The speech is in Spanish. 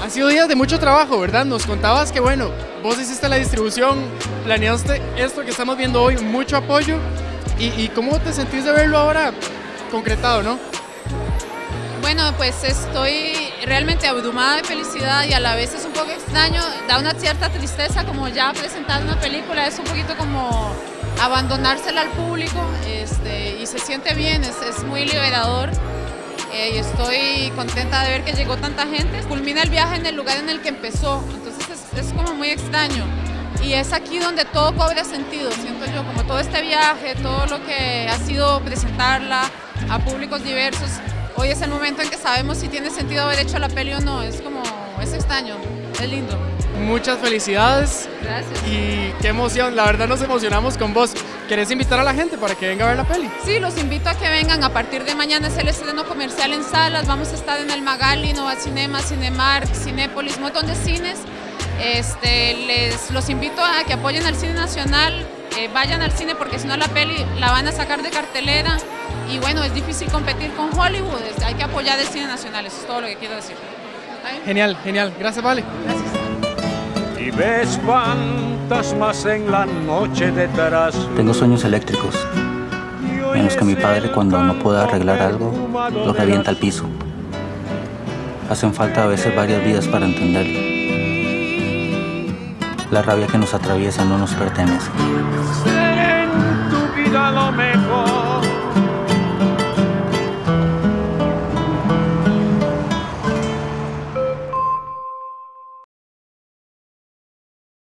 Han sido días de mucho trabajo, ¿verdad? Nos contabas que, bueno, vos hiciste la distribución, planeaste esto que estamos viendo hoy, mucho apoyo. ¿Y, y cómo te sentís de verlo ahora concretado, no? Bueno, pues estoy realmente abrumada de felicidad y a la vez es un poco extraño, da una cierta tristeza como ya presentar una película, es un poquito como abandonársela al público este, y se siente bien, es, es muy liberador eh, y estoy contenta de ver que llegó tanta gente. Culmina el viaje en el lugar en el que empezó, entonces es, es como muy extraño y es aquí donde todo cobra sentido, siento yo, como todo este viaje, todo lo que ha sido presentarla a públicos diversos, hoy es el momento en que sabemos si tiene sentido haber hecho la peli o no, es como, es extraño, es lindo. Muchas felicidades Gracias. y qué emoción, la verdad nos emocionamos con vos. ¿Querés invitar a la gente para que venga a ver la peli? Sí, los invito a que vengan, a partir de mañana es el estreno comercial en salas, vamos a estar en el Magali, Nova Cinema, Cinemark, Cinépolis, un montón de cines. Este, les, los invito a que apoyen al cine nacional, eh, vayan al cine porque si no la peli la van a sacar de cartelera y bueno, es difícil competir con Hollywood, es- hay que apoyar el cine nacional, eso es todo lo que quiero decir. Genial, genial. Gracias, Vale. Gracias. Y ves fantasmas en la noche detrás. Tengo sueños eléctricos, en los que mi padre cuando no puede arreglar algo, lo revienta al piso. Hacen falta a veces varias vidas para entenderlo. La rabia que nos atraviesa no nos pertenece.